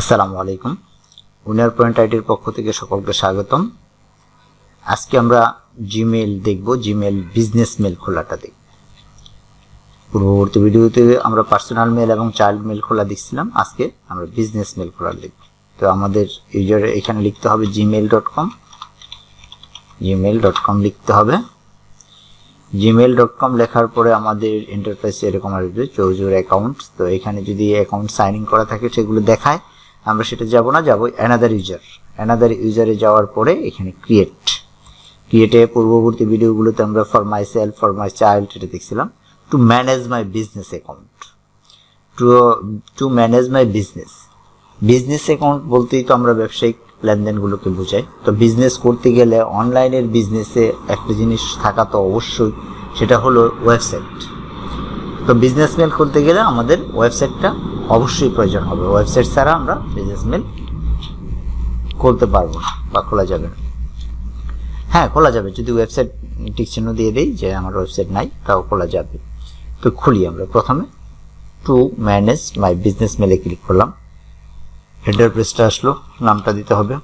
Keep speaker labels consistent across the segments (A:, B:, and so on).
A: আসসালামু আলাইকুম। Winner point আইডির পক্ষ থেকে সকলকে স্বাগতম। আজকে আমরা জিমেল দেখব জিমেল বিজনেস মেল খোলাটা দেখব। পূর্ববর্তী ভিডিওতে আমরা পার্সোনাল মেল এবং চাইল্ড মেল খোলা দেখছিলাম, আজকে আমরা বিজনেস মেল খোলা দেখব। তো আমাদের ইউজার এখানে লিখতে হবে Gmail dot com. Gmail dot com লিখতে হবে। জিমেল ডট কম লেখার পরে আমাদের ইন্টারফেসে এরকম আসবে চৌজুর অ্যাকাউন্ট তো এখানে যদি অ্যাকাউন্ট সাইন ইন করা থাকে, সেগুলো দেখায়। আমরা সেটা যাব না, যাব অ্যানাদার ইউজার অ্যানাদার ইউজারে যাওয়ার পরে এখানে ক্রিয়েট ক্রিয়েটে পূর্ববর্তী ভিডিওগুলোতে আমরা for myself for my child এটা দেখছিলাম to manage my business account to to manage my business business account বলতেই তো আমরা ব্যবসায়িক লেনদেনগুলোকে বোঝাই। তো বিজনেস করতে গেলে অনলাইনের বিজনেসে একটা জিনিস থাকা তো অবশ্যই, সেটা হলো ওয়েবসাইট তো বিজনেস মেল করতে গেলে আমাদের ওয়েবসাইটটা অবশ্যই প্রয়োজন হবে। ওয়েবসাইট ছাড়া আমরা বিজনেস মেল খুলতে পারব না বা খোলা যাবে না। হ্যাঁ খোলা যাবে। যদি ওয়েবসাইট টিক চিহ্ন দিয়ে দিই যে আমার ওয়েবসাইট নাই, তাও খোলা যাবে। তো খুলি আমরা। প্রথমে টু ম্যানেজ মাই বিজনেস মেলে ক্লিক করলাম। হেডার পেজটা আসলো। নামটা দিতে হবে।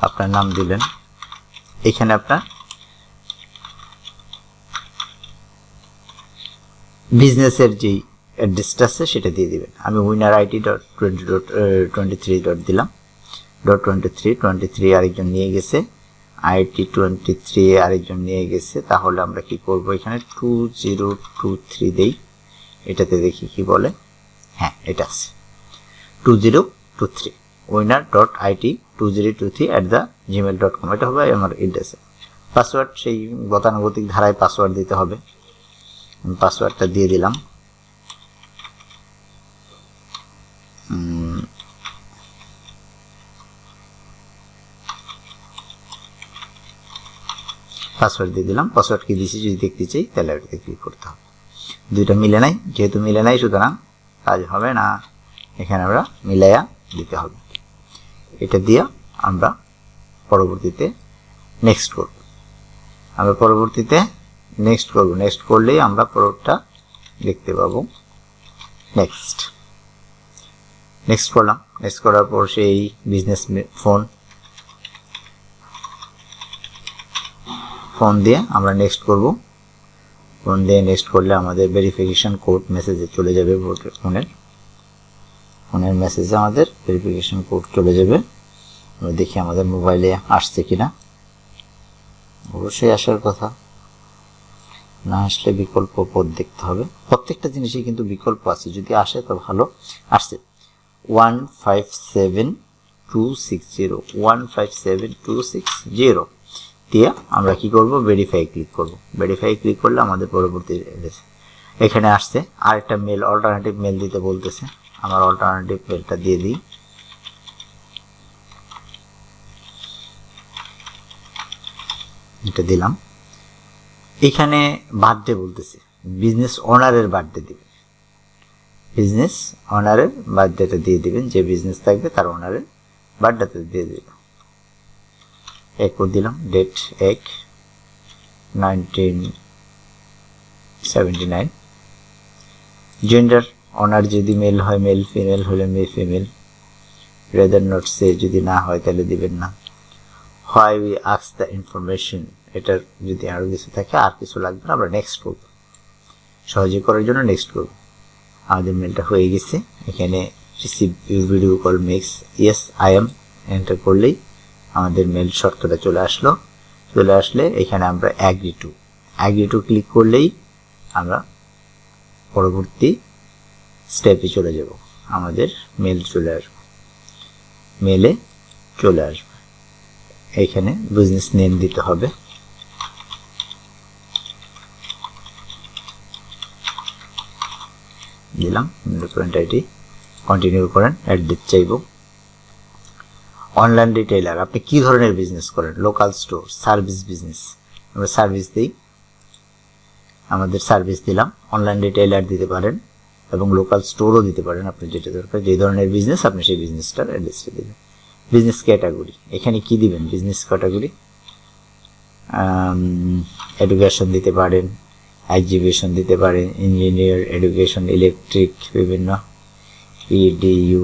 A: আপনার নাম দিলেন। এখানে আপনার বিজনেসের যেই অ্যাড্রেসটা আছে সেটা দিয়ে দেবেন। আমি winner IT dot twenty twenty three dot দিলাম dot twenty three twenty three আরেকজন নিয়ে গেছে। আইটি টোয়েন্টি থ্রি আরেকজন নিয়ে গেছে। তাহলে আমরা কি করব? এখানে টু জিরো টু থ্রি দেই। এটাতে দেখি কি বলে। হ্যাঁ এটা আছে। Two zero two three winner dot IT two zero two three at the Gmail dot com এটা হবে আমার এড্রেসে পাসওয়ার্ড সেই গতানুগতিক ধারায় পাসওয়ার্ড দিতে হবে। পাসওয়ার্ডটা দিয়ে দিলাম। পাসওয়ার্ড দিয়ে দিলাম। পাসওয়ার্ড কি দিয়েছি যদি দেখতে চাই, তাহলে ওটাতে ক্লিক করতে হবে। দুইটা মিলে নাই, যেহেতু মিলে নাই, সুতরাং কাজ হবে না। এখানে আমরা মিলাইয়া দিতে হবে। এটা দিয়ে আমরা পরবর্তীতে নেক্সট করব। আমরা পরবর্তীতে নেক্সট করব। নেক্সট করলেই আমরা পরেরটা দেখতে পাবো। নেক্সট নেক্সট করলাম। নেক্সট করার পর সেই বিজনেস ফোন ফোন দিয়ে আমরা নেক্সট করব। ফোন দিয়ে নেক্সট করলে আমাদের ভেরিফিকেশান কোড মেসেজে চলে যাবে ফোনের ফোনের মেসেজে আমাদের ভেরিফিকেশান কোড চলে যাবে। আমরা দেখি আমাদের মোবাইলে আসছে কিনা। অবশ্যই আসার কথা। না আসলে বিকল্প পথ দেখতে হবে। প্রত্যেকটা জিনিসই কিন্তু বিকল্প আছে। যদি আসে, তো ভালো। আসছে। One five seven two six zero one five seven two six zero দিয়ে আমরা কি করব? ভেরিফাই ক্লিক করব। ভেরিফাই ক্লিক করলে আমাদের পরবর্তী এখানে আসছে। আরেকটা মেল অল্টারনেটিভ মেল দিতে বলতেছে। আমার অল্টারনেটিভ মেলটা দিয়ে দিই। এটা দিলাম। এখানে বার্থডে বলতেছে। বিজনেস ওনারের বার্থডে দিবে। বিজনেস ওনারের বার্থডেটা দিয়ে দিবেন। যে বিজনেস থাকবে তার ওনারের বার্থডেটা দিয়ে দিবেন এক দিলাম। ডেট এক নাইনটিন সেভেন্টি নাইন জেন্ডার অনার যদি মেল হয় মেল ফিমেল হলে মে ফিমেল রেদার নট সে যদি না হয়, তাহলে দিবেন না। হয় উই আক্স দ্য ইনফরমেশন এটার যদি আরও কিছু থাকে, আর কিছু লাগবে আমরা নেক্সট করব সহজে করার জন্য নেক্সট করব আমাদের মেলটা হয়ে গেছে। এখানে receive video call makes yes I am enter করলেই আমাদের মেল শর্তটা চলে আসলো। চলে আসলে এখানে আমরা agree to agree to click করলেই আমরা পরবর্তী স্টেপে চলে যাব। আমাদের মেল চলে আসবে। মেলে চলে আসবে। এখানে বিজনেস নেম দিতে হবে। দিলাম ডকুমেন্ট আইডি কন্টিনিউ করেন অ্যাড্রেস চাইব। অনলাইন রিটেইলার আপনি কি ধরনের বিজনেস করেন? লোকাল স্টোর সার্ভিস বিজনেস আমরা সার্ভিস দিই। আমাদের সার্ভিস দিলাম অনলাইন রিটেইলার দিতে পারেন এবং লোকাল স্টোরও দিতে পারেন, আপনি যেটা দরকার, যে ধরনের বিজনেস আপনি সেই বিজনেসটার অ্যাড্রেসটা দেবেন। বিজনেস ক্যাটাগরি এখানে কি দিবেন? বিজনেস ক্যাটাগরি এডুকেশন দিতে পারেন এক্সিবিশন দিতে পারেন ইঞ্জিনিয়ার এডুকেশন ইলেকট্রিক বিভিন্ন EDU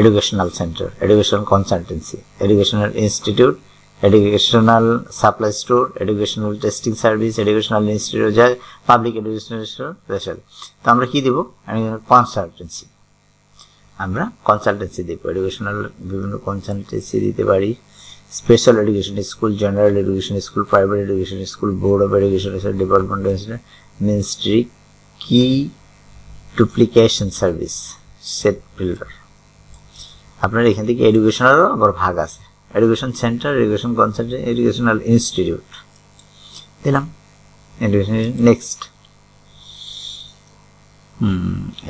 A: educational centre educational consultancy educational institute educational supply store educational testing service educational institute যা পাবলিক এডুকেশনাল স্পেশাল তো আমরা কি দেবো? কনসালটেন্সি আমরা কনসালটেন্সি দেবো এডুকেশনাল বিভিন্ন কনসালটেন্সি দিতে পারি। Special education school general education school private education school board of education department ministry কি ডুপ্লিকেশন সার্ভিস সেট বিল্ডার আপনার এখান থেকে এডুকেশনেরও আবার ভাগ আছে। Education centre education concentrate educational institute দিলাম। এডুকেশন নেক্সট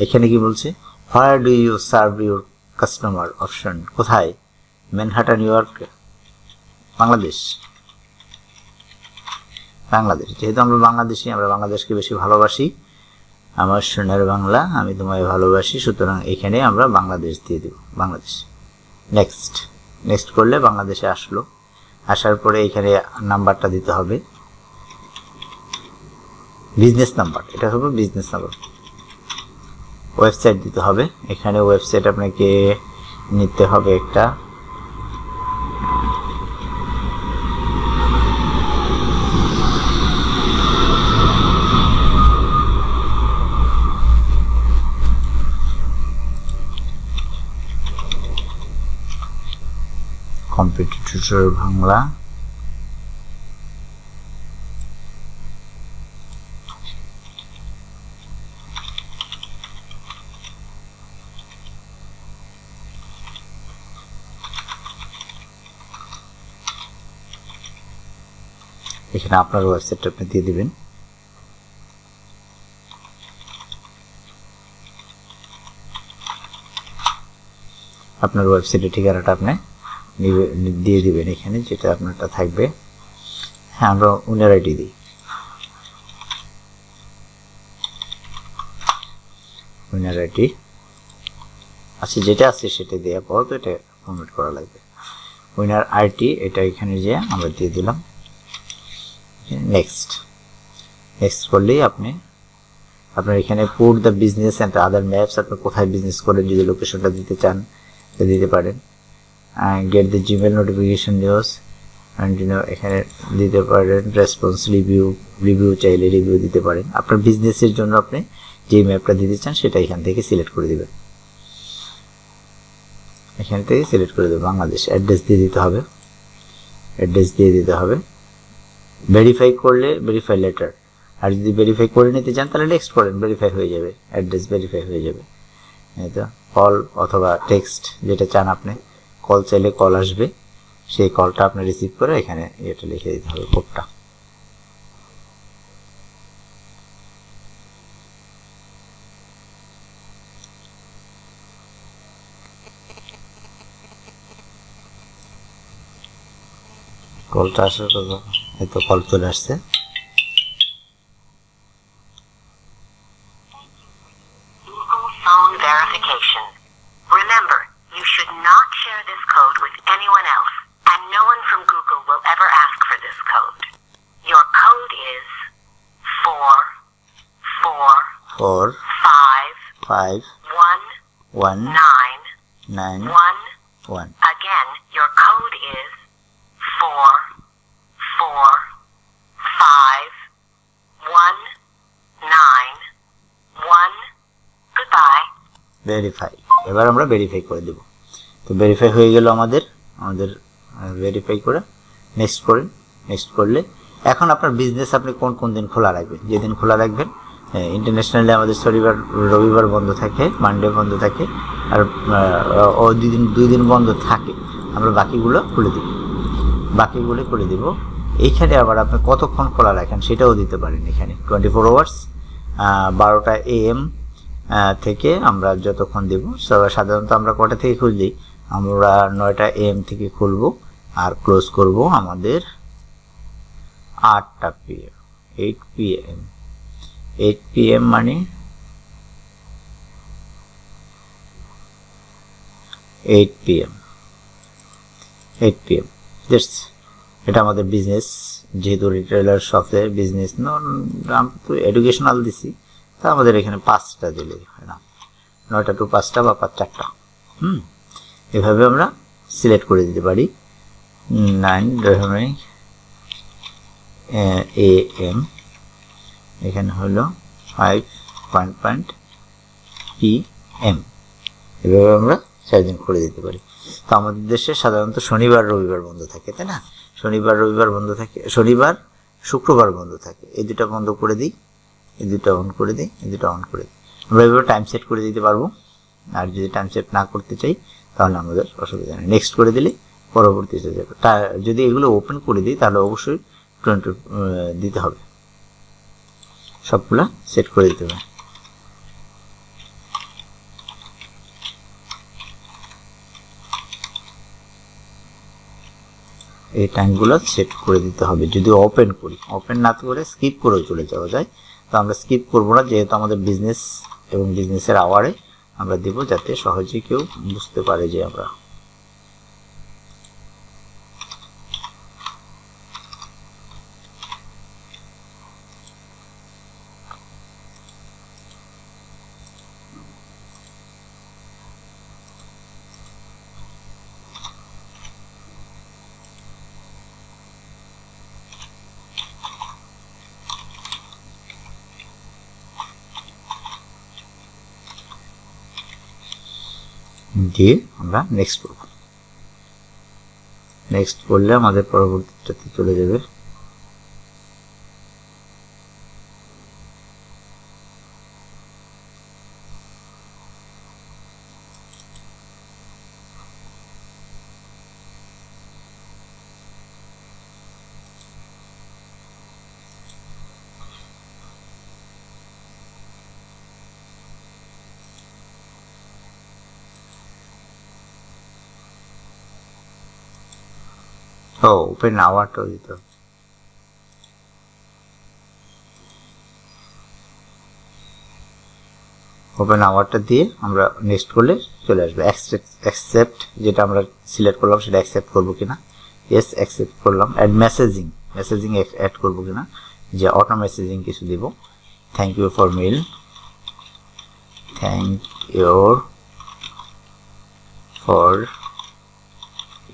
A: এখানে কি বলছে? Where do you serve your customer option কোথায়? Manhattan New York Bangladesh. Bangladesh. যেহেতু আমরা বাংলাদেশি, আমরা বাংলাদেশকে বেশি ভালোবাসি। আমার সোনার বাংলা, আমি তোমায় ভালোবাসি, সুতরাং এখানে আমরা বাংলাদেশ দিয়ে দেব, বাংলাদেশ। নেক্সট নেক্সট করলে বাংলাদেশে আসলো। আসার পরে এখানে নাম্বারটা দিতে হবে। বিজনেস নাম্বার এটা হবে বিজনেস নাম্বার ওয়েবসাইট দিতে হবে। এখানে ওয়েবসাইট আপনাকে নিতে হবে একটা কম্পিটিটর বাংলা এখানে আপনার ওয়েবসাইটটা আপনি দিয়ে দিবেন। আপনার ওয়েবসাইটের ঠিকানাটা আপনি দিয়ে দিবেন এখানে, যেটা আপনারটা থাকবে। হ্যাঁ আমরা উনার আইডি দিই। উইনার আইডি আচ্ছা যেটা আছে সেটা দেওয়ার পর তো এটা ফর্মেট করা লাগবে। উইনার আইটি, এটা এখানে যে আমরা দিয়ে দিলাম। নেক্সট নেক্সট করলেই আপনি, আপনার এখানে put the business and other maps আপনি কোথায় বিজনেস করেন, যদি লোকেশনটা দিতে চান, দিতে পারেন। Get the Gmail notification news and you know এখানে দিতে পারেন রেসপন্স রিভিউ রিভিউ চাইলে রিভিউ দিতে পারেন। আপনার বিজনেসের জন্য আপনি যে ম্যাপটা দিতে চান, সেটা এখান থেকে সিলেক্ট করে দেবেন। এখান থেকে সিলেক্ট করে দেবে বাংলাদেশ অ্যাড্রেস দিয়ে দিতে হবে। অ্যাড্রেস দিয়ে দিতে হবে। ভেরিফাই করলে ভেরিফাই লেটার আর যদি ভেরিফাই করে নিতে চান, তাহলে নেক্সট করেন ভেরিফাই হয়ে যাবে। অ্যাড্রেস ভেরিফাই হয়ে যাবে। এই তো কল অথবা টেক্সট যেটা চান আপনি। কল চাইলে কল আসবে। সেই কলটা আপনি রিসিভ করে এখানে এটা লিখে দিতে হবে কোডটা কলটা আসার কথা এই তো কল চলে আসছে। One
B: nine.
A: Nine
B: one.
A: One
B: Again, your code is four four five one nine one. Goodbye.
A: Verify এবার আমরা ভেরিফাই করে দেব। তো ভেরিফাই হয়ে গেল আমাদের। আমাদের ভেরিফাই করে নেক্সট করেন। নেক্সট করলে এখন আপনার বিজনেস আপনি কোন কোন দিন খোলা রাখবেন? যেদিন খোলা রাখবেন ইন্টারন্যাশনালি আমাদের শনিবার, রবিবার বন্ধ থাকে মানডে বন্ধ থাকে, আর ও দুই দিন দুই দিন বন্ধ থাকে। আমরা বাকিগুলো খুলে দিব। বাকিগুলো খুলে দিব। এইখানে আবার আপনি কতক্ষণ খোলা রাখেন সেটাও দিতে পারেন এখানে। টোয়েন্টি ফোর আওয়ার্স বারোটা এএম থেকে আমরা যতক্ষণ দেব সাধারণত আমরা কটা থেকে খুললি? আমরা নয়টা এম থেকে খুলব আর ক্লোজ করব আমাদের আটটা P PM eight PM eight PM মানে eight PM eight PM just এটা আমাদের বিজনেস যেহেতু রিটেলার শপে বিজনেস এডুকেশনাল দিছি, তা আমাদের এখানে পাঁচটা দিলে হয় না। নয়টা টু পাঁচটা বা পাঁচ চারটা হুম, এভাবে আমরা সিলেক্ট করে দিতে পারি। নাইন এ এম এখানে হলো five point point P M এভাবে আমরা চার্জিং করে দিতে পারি। তো আমাদের দেশে সাধারণত শনিবার, রবিবার বন্ধ থাকে, তাই না? শনিবার, রবিবার বন্ধ থাকে, শনিবার, শুক্রবার বন্ধ থাকে। এই দুটা বন্ধ করে দিই, এই দুটা অন করে দিই, এই দুটা অন করে দিই। আমরা এভাবে টাইম সেট করে দিতে পারব। আর যদি টাইম সেট না করতে চাই, তাহলে আমাদের অসুবিধা নেই। নেক্সট করে দিলে পরবর্তীতে যাবে যদি এগুলো ওপেন করে দিই, তাহলে অবশ্যই টোয়েন্টি দিতে হবে। সবগুলা সেট করে দিতে হবে। এই টাইমগুলো সেট করে দিতে হবে। যদি ওপেন করি ওপেন না করে স্কিপ করেও চলে যাওয়া যায়। তো আমরা স্কিপ করব না, যেহেতু আমাদের বিজনেস এবং বিজনেসের আওয়ারে আমরা দিব, যাতে সহজে কেউ বুঝতে পারে যে আমরা দিয়ে আমরা নেক্সট করব নেক্সট করলে আমাদের পরবর্তীটাতে চলে যাবে ও ওপেন আওয়ারটাও দিতে। হবে ওপেন আওয়ারটা দিয়ে আমরা নেক্সট করলে চলে আসবে। অ্যাকসেপ্ট যেটা আমরা সিলেক্ট করলাম সেটা অ্যাকসেপ্ট করব কিনা? ইয়েস অ্যাকসেপ্ট করলাম। অ্যাড মেসেজিং মেসেজিং অ্যাড করব কিনা? যে অটো মেসেজিং কিছু দিব। Thank you for mail thank your for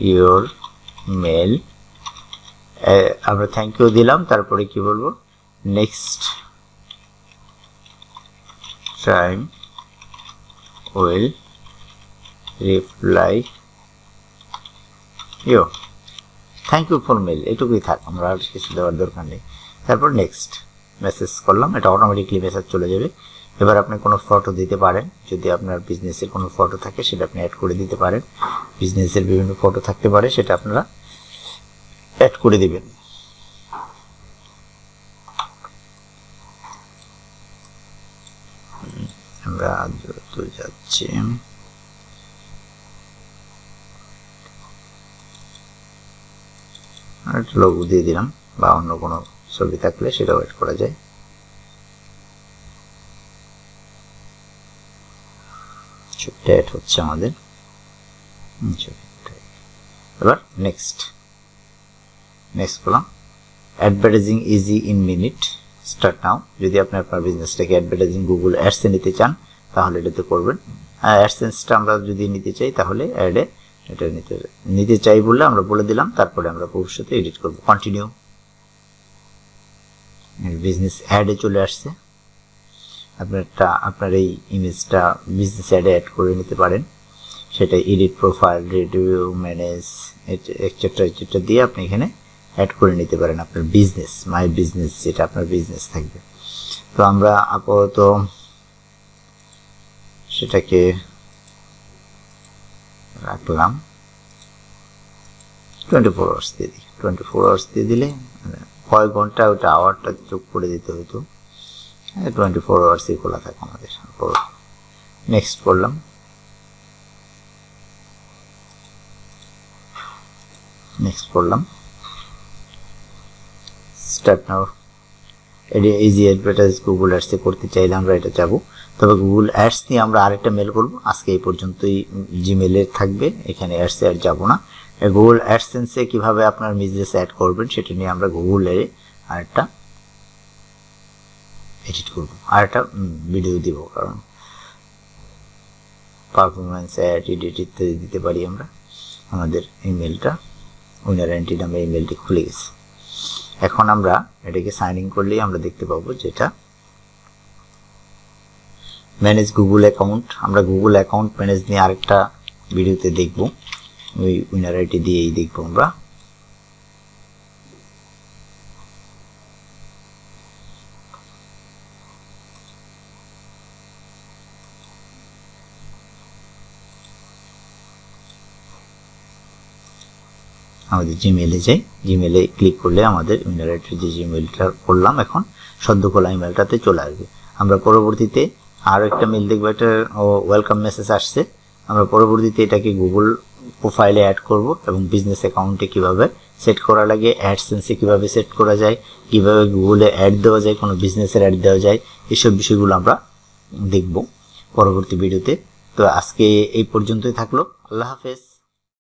A: your mail আমরা থ্যাংক ইউ দিলাম, তারপরে কি বলব? Next time will reply you thank you for mail এটুকুই থাক, আমরা আর কিছু দেওয়ার দরকার নেই। তারপর নেক্সট মেসেজ করলাম, এটা অটোমেটিকলি মেসেজ চলে যাবে। এবার আপনি কোনো ফটো দিতে পারেন। যদি আপনার বিজনেসের কোনো ফটো থাকে, সেটা আপনি অ্যাড করে দিতে পারেন। বিজনেসের বিভিন্ন ফটো থাকতে পারে, সেটা আপনারা অ্যাড করে দিবেন। আমরা দ্রুত যাচ্ছি। একটা লোগো দিয়ে দিলাম, বা অন্য কোনো ছবি থাকলে সেটাও অ্যাড করা যায়। অ্যাড হচ্ছে আমাদের। এবার নেক্সট নেক্সট করলাম advertising easy in minute start now যদি আপনি আপনার বিজনেসটাকে অ্যাডভার্টাইজিং গুগল অ্যাডসে নিতে চান, তাহলে এটাতে করবেন। অ্যাডসেন্সটা আমরা যদি নিতে চাই, তাহলে অ্যাডে এটা নিতে নিতে চাই বললে আমরা বলে দিলাম, তারপরে আমরা ভবিষ্যতে এডিট করব। কন্টিনিউ বিজনেস অ্যাডে চলে আসছে। আপনারটা, আপনার এই ইমেজটা বিজনেস অ্যাডে অ্যাড করে নিতে পারেন। সেটা edit profile review manage etcetera etcetera দিয়ে আপনি এখানে অ্যাড করে নিতে পারেন আপনার বিজনেস মাই বিজনেস যেটা আপনার বিজনেস থাকবে। তো আমরা আপাতত সেটাকে রাখলাম। টোয়েন্টি ফোর আওয়ার্স দিয়ে দিই। টোয়েন্টি ফোর আওয়ার্স দিয়ে দিলে কয়েক ঘণ্টা ওটা আওয়ারটা যোগ করে দিতে হতো। টোয়েন্টি ফোর আওয়ার্সই খোলা থাকে আমাদের নেক্সট করলাম। নেক্সট করলাম। স্টার্ট নাও এটি ইজি অ্যাডভার্টাইজ গুগল অ্যাডসে করতে চাইলে আমরা এটা যাব। তবে গুগল অ্যাডস নিয়ে আমরা আরেকটা মেল করব। আজকে এই পর্যন্তই জিমেলে থাকবে, এখানে অ্যাডসে আর যাব না। গুগল অ্যাডসেন্সে কীভাবে আপনার বিজনেস অ্যাড করবেন সেটা নিয়ে আমরা গুগলে আরেকটা এডিট করব। আরেকটা ভিডিও দিব, কারণ পারফরমেন্স অ্যাড এডিট ইত্যাদি দিতে পারি আমরা। আমাদের ইমেলটা উইনার অ্যান্টি নামে ইমেলটি খুলে গেছে। এখন আমরা এটাকে সাইন ইন করলেই আমরা দেখতে পাবো যেটা ম্যানেজ গুগল অ্যাকাউন্ট আমরা গুগল অ্যাকাউন্ট ম্যানেজ নিয়ে আরেকটা ভিডিওতে দেখব। ওই উইনার আইটি দিয়েই দেখব আমরা। আমাদের জিমেলে যাই। জিমেলে ক্লিক করলে আমাদের ইমেল অ্যাড্রেস যে জিমেলটা করলাম এখন সদ্য খোলা ইমেলটাতে চলে আসবে। আমরা পরবর্তীতে আরও একটা মেল দেখব, একটা ওয়েলকাম মেসেজ আসছে। আমরা পরবর্তীতে এটাকে গুগল প্রোফাইলে অ্যাড করব এবং বিজনেস অ্যাকাউন্টে কীভাবে সেট করা লাগে অ্যাডসেন্সে কীভাবে সেট করা যায়, কীভাবে গুগলে অ্যাড দেওয়া যায়, কোনো বিজনেসের অ্যাড দেওয়া যায়, এসব বিষয়গুলো আমরা দেখব পরবর্তী ভিডিওতে তো আজকে এই পর্যন্তই থাকল। আল্লাহ হাফেজ।